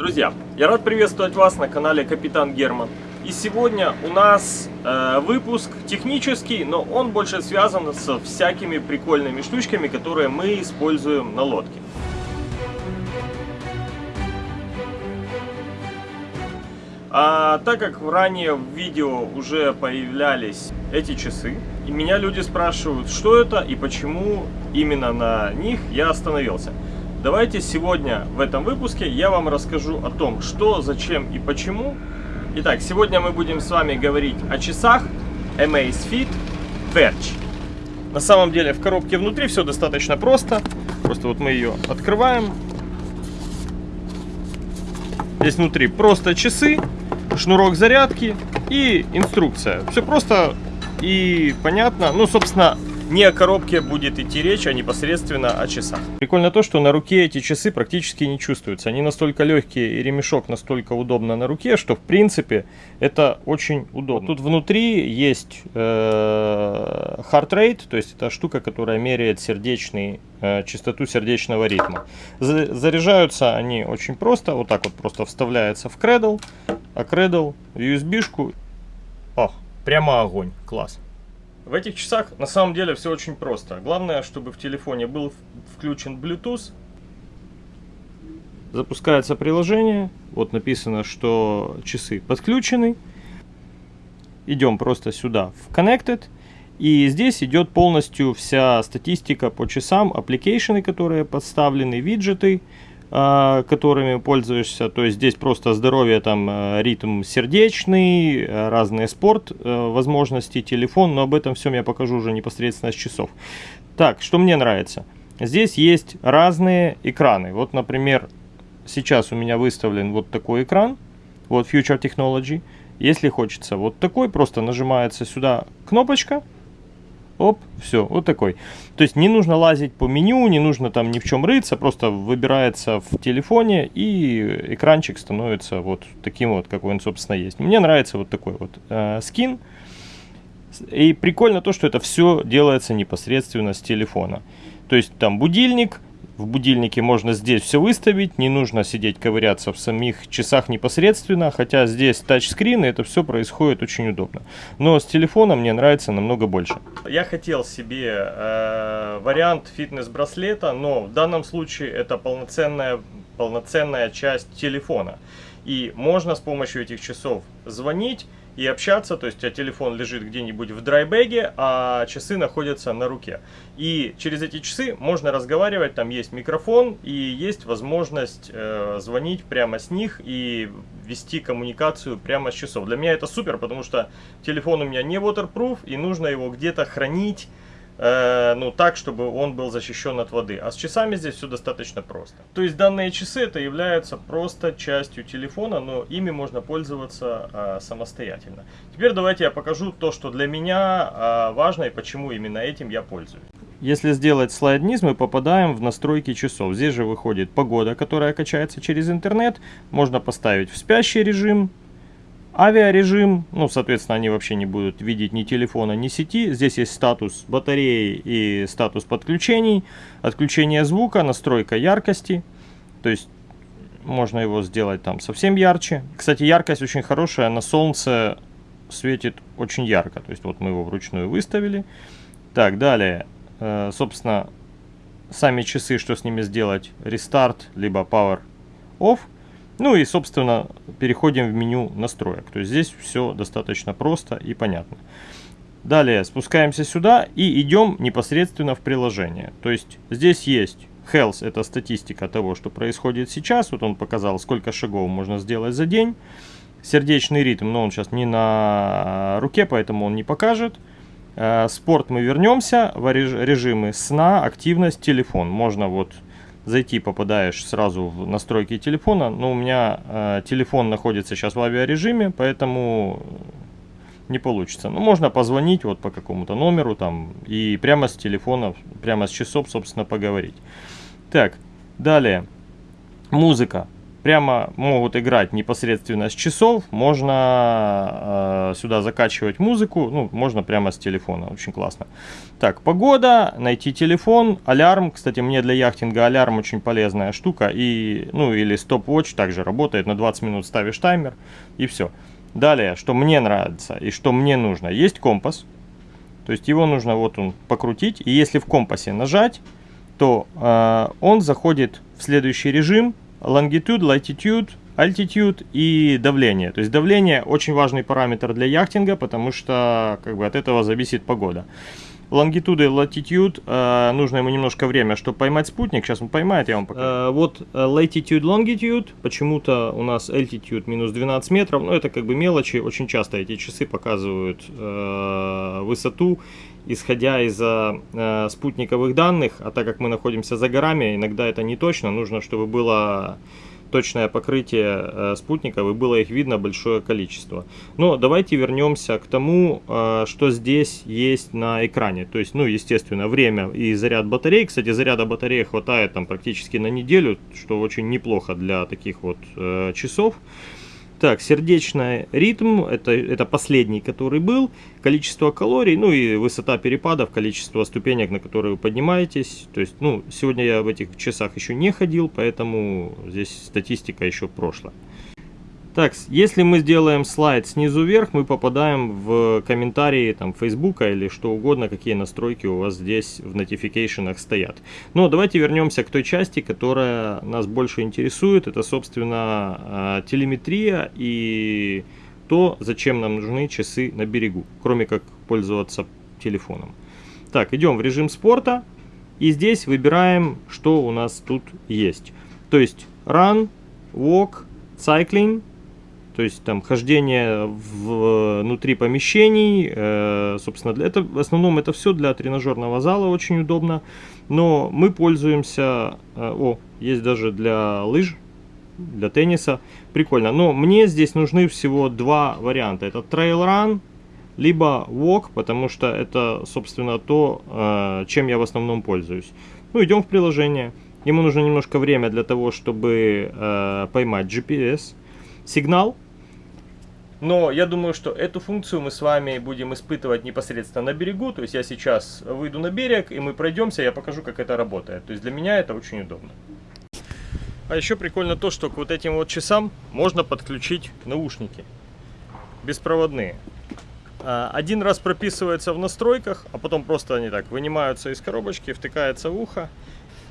Друзья, я рад приветствовать вас на канале Капитан Герман. И сегодня у нас э, выпуск технический, но он больше связан со всякими прикольными штучками, которые мы используем на лодке. А так как ранее в видео уже появлялись эти часы, и меня люди спрашивают, что это и почему именно на них я остановился. Давайте сегодня в этом выпуске я вам расскажу о том, что, зачем и почему. Итак, сегодня мы будем с вами говорить о часах Amazfit Verge. На самом деле в коробке внутри все достаточно просто. Просто вот мы ее открываем. Здесь внутри просто часы, шнурок зарядки и инструкция. Все просто и понятно. Ну, собственно, не о коробке будет идти речь, а непосредственно о часах. Прикольно то, что на руке эти часы практически не чувствуются. Они настолько легкие и ремешок настолько удобно на руке, что в принципе это очень удобно. Тут внутри есть э, heart rate, то есть это штука, которая меряет сердечный, э, частоту сердечного ритма. Заряжаются они очень просто, вот так вот просто вставляется в кредл, а кредл USB-шку. О, прямо огонь, класс. В этих часах на самом деле все очень просто. Главное, чтобы в телефоне был включен Bluetooth. Запускается приложение. Вот написано, что часы подключены. Идем просто сюда в Connected. И здесь идет полностью вся статистика по часам, application ы, которые подставлены, виджеты. А, которыми пользуешься. То есть здесь просто здоровье, там э, ритм сердечный, э, разные спорт, э, возможности, телефон. Но об этом всем я покажу уже непосредственно с часов. Так, что мне нравится. Здесь есть разные экраны. Вот, например, сейчас у меня выставлен вот такой экран. Вот Future Technology. Если хочется вот такой, просто нажимается сюда кнопочка Оп, все, вот такой. То есть не нужно лазить по меню, не нужно там ни в чем рыться, просто выбирается в телефоне и экранчик становится вот таким вот, какой он, собственно, есть. Мне нравится вот такой вот э, скин. И прикольно то, что это все делается непосредственно с телефона. То есть там будильник, в будильнике можно здесь все выставить, не нужно сидеть ковыряться в самих часах непосредственно, хотя здесь тачскрин, и это все происходит очень удобно. Но с телефона мне нравится намного больше. Я хотел себе э, вариант фитнес-браслета, но в данном случае это полноценная, полноценная часть телефона. И можно с помощью этих часов звонить, и общаться, то есть у тебя телефон лежит где-нибудь в драйбеге, а часы находятся на руке. И через эти часы можно разговаривать, там есть микрофон и есть возможность э, звонить прямо с них и вести коммуникацию прямо с часов. Для меня это супер, потому что телефон у меня не waterproof и нужно его где-то хранить, Э, ну, так, чтобы он был защищен от воды. А с часами здесь все достаточно просто. То есть данные часы это являются просто частью телефона, но ими можно пользоваться э, самостоятельно. Теперь давайте я покажу то, что для меня э, важно и почему именно этим я пользуюсь. Если сделать слайд вниз, мы попадаем в настройки часов. Здесь же выходит погода, которая качается через интернет. Можно поставить в спящий режим, Авиарежим, ну, соответственно, они вообще не будут видеть ни телефона, ни сети. Здесь есть статус батареи и статус подключений, отключение звука, настройка яркости. То есть можно его сделать там совсем ярче. Кстати, яркость очень хорошая, на солнце светит очень ярко. То есть вот мы его вручную выставили. Так, далее, э, собственно, сами часы, что с ними сделать, рестарт, либо power off – ну и, собственно, переходим в меню настроек. То есть здесь все достаточно просто и понятно. Далее спускаемся сюда и идем непосредственно в приложение. То есть здесь есть Health, это статистика того, что происходит сейчас. Вот он показал, сколько шагов можно сделать за день. Сердечный ритм, но он сейчас не на руке, поэтому он не покажет. Э, спорт мы вернемся в режимы сна, активность, телефон. Можно вот зайти попадаешь сразу в настройки телефона. Но у меня э, телефон находится сейчас в авиарежиме, поэтому не получится. Ну, можно позвонить вот по какому-то номеру там и прямо с телефона, прямо с часов, собственно, поговорить. Так, далее. Музыка. Прямо могут играть непосредственно с часов. Можно э, сюда закачивать музыку, ну, можно прямо с телефона, очень классно. Так, погода, найти телефон, алярм. Кстати, мне для яхтинга алярм очень полезная штука. И, ну, или стоп-вотч также работает, на 20 минут ставишь таймер и все. Далее, что мне нравится и что мне нужно. Есть компас, то есть его нужно вот он покрутить. И если в компасе нажать, то э, он заходит в следующий режим. Longitude, latitude, altitude и давление. То есть давление очень важный параметр для яхтинга, потому что как бы от этого зависит погода. Лонгитуды и latitude, э, нужно ему немножко время, чтобы поймать спутник. Сейчас он поймает, я вам покажу. Э, вот э, latitude, longitude, почему-то у нас altitude минус 12 метров. Но это как бы мелочи, очень часто эти часы показывают э, высоту, исходя из э, спутниковых данных. А так как мы находимся за горами, иногда это не точно. Нужно, чтобы было точное покрытие э, спутников и было их видно большое количество. Но давайте вернемся к тому, э, что здесь есть на экране. То есть, ну, естественно, время и заряд батареи. Кстати, заряда батареи хватает там практически на неделю, что очень неплохо для таких вот э, часов. Так, сердечный ритм, это, это последний, который был, количество калорий, ну и высота перепадов, количество ступенек, на которые вы поднимаетесь. То есть, ну, сегодня я в этих часах еще не ходил, поэтому здесь статистика еще прошлая. Так, если мы сделаем слайд снизу вверх, мы попадаем в комментарии там Фейсбука или что угодно, какие настройки у вас здесь в notification стоят. Но давайте вернемся к той части, которая нас больше интересует. Это, собственно, а, телеметрия и то, зачем нам нужны часы на берегу, кроме как пользоваться телефоном. Так, идем в режим спорта. И здесь выбираем, что у нас тут есть. То есть run, walk, cycling, то есть там хождение внутри помещений, э, собственно, для, это, в основном это все для тренажерного зала очень удобно, но мы пользуемся, э, о, есть даже для лыж, для тенниса, прикольно, но мне здесь нужны всего два варианта, это trail run, либо walk, потому что это, собственно, то, э, чем я в основном пользуюсь. Ну, идем в приложение. Ему нужно немножко время для того, чтобы э, поймать GPS сигнал, но я думаю, что эту функцию мы с вами будем испытывать непосредственно на берегу. То есть я сейчас выйду на берег, и мы пройдемся, я покажу, как это работает. То есть для меня это очень удобно. А еще прикольно то, что к вот этим вот часам можно подключить наушники. Беспроводные. А, один раз прописывается в настройках, а потом просто они так вынимаются из коробочки, втыкаются в ухо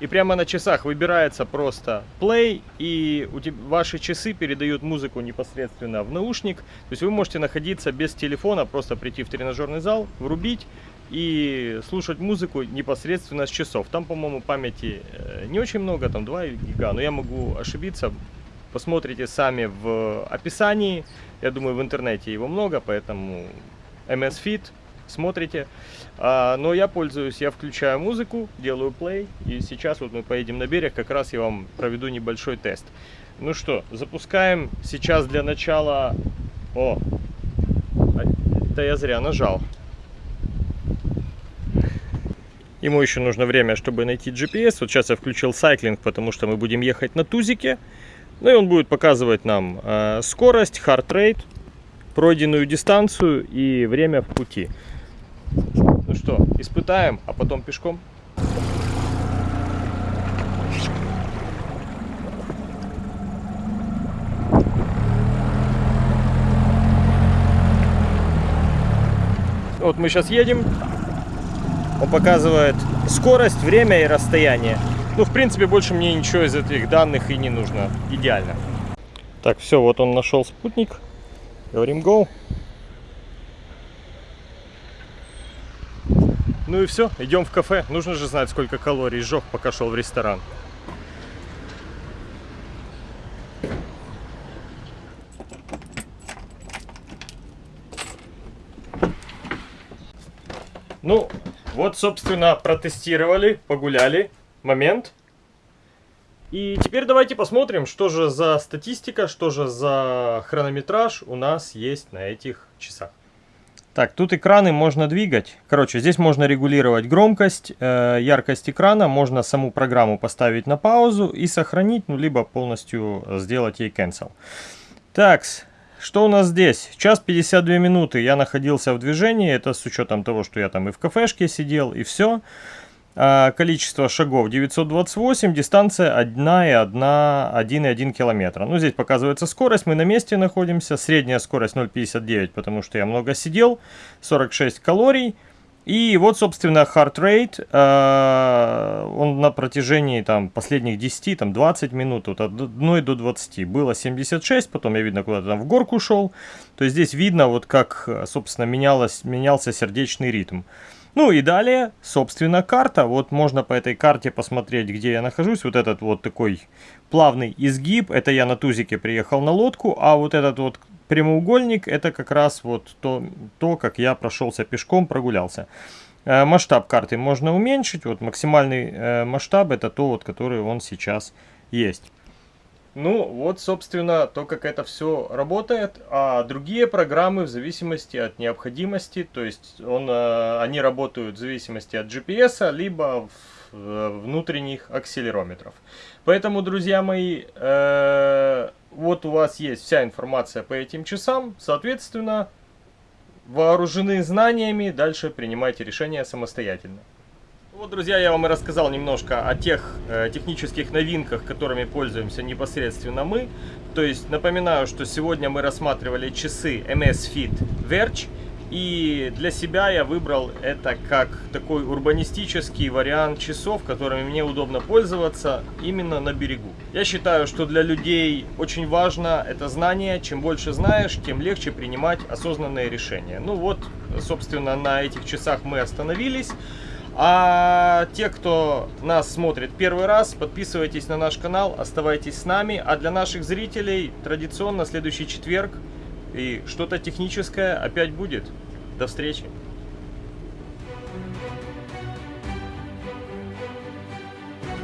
и прямо на часах выбирается просто play, и ваши часы передают музыку непосредственно в наушник. То есть вы можете находиться без телефона, просто прийти в тренажерный зал, врубить и слушать музыку непосредственно с часов. Там, по-моему, памяти э, не очень много, там 2 гига, но я могу ошибиться. Посмотрите сами в описании. Я думаю, в интернете его много, поэтому MS Fit смотрите. А, но я пользуюсь, я включаю музыку, делаю play, и сейчас вот мы поедем на берег, как раз я вам проведу небольшой тест. Ну что, запускаем сейчас для начала... О, это я зря нажал. Ему еще нужно время, чтобы найти GPS. Вот сейчас я включил сайклинг, потому что мы будем ехать на тузике. Ну и он будет показывать нам э, скорость, rate, пройденную дистанцию и время в пути. Ну что, испытаем, а потом пешком? Вот мы сейчас едем. Он показывает скорость, время и расстояние. Ну, в принципе, больше мне ничего из этих данных и не нужно. Идеально. Так, все, вот он нашел спутник. Говорим go. Ну и все, идем в кафе. Нужно же знать, сколько калорий сжег, пока шел в ресторан. Ну, вот, собственно, протестировали, погуляли. Момент. И теперь давайте посмотрим, что же за статистика, что же за хронометраж у нас есть на этих часах. Так, тут экраны можно двигать. Короче, здесь можно регулировать громкость, э, яркость экрана. Можно саму программу поставить на паузу и сохранить, ну, либо полностью сделать ей cancel. Так, что у нас здесь? Час 52 минуты я находился в движении. Это с учетом того, что я там и в кафешке сидел, и все. А, количество шагов 928, дистанция 1,1 километра. Ну, здесь показывается скорость, мы на месте находимся, средняя скорость 0,59, потому что я много сидел, 46 калорий. И вот, собственно, heart rate, э, он на протяжении там, последних 10, там, 20 минут, вот, от 1 до 20, было 76, потом я, видно, куда-то там в горку шел. То есть здесь видно, вот как, собственно, менялось, менялся сердечный ритм. Ну и далее, собственно, карта. Вот можно по этой карте посмотреть, где я нахожусь. Вот этот вот такой плавный изгиб, это я на тузике приехал на лодку, а вот этот вот прямоугольник, это как раз вот то, то как я прошелся пешком, прогулялся. Э, масштаб карты можно уменьшить, вот максимальный э, масштаб это то, вот, который он сейчас есть. Ну, вот, собственно, то, как это все работает. А другие программы в зависимости от необходимости, то есть он, э, они работают в зависимости от GPS, либо э, внутренних акселерометров. Поэтому, друзья мои, э, вот у вас есть вся информация по этим часам. Соответственно, вооружены знаниями, дальше принимайте решения самостоятельно. Вот, друзья, я вам и рассказал немножко о тех э, технических новинках, которыми пользуемся непосредственно мы. То есть, напоминаю, что сегодня мы рассматривали часы MS Fit Verge. И для себя я выбрал это как такой урбанистический вариант часов, которыми мне удобно пользоваться именно на берегу. Я считаю, что для людей очень важно это знание. Чем больше знаешь, тем легче принимать осознанные решения. Ну вот, собственно, на этих часах мы остановились. А те, кто нас смотрит первый раз, подписывайтесь на наш канал, оставайтесь с нами. А для наших зрителей традиционно следующий четверг и что-то техническое опять будет. До встречи!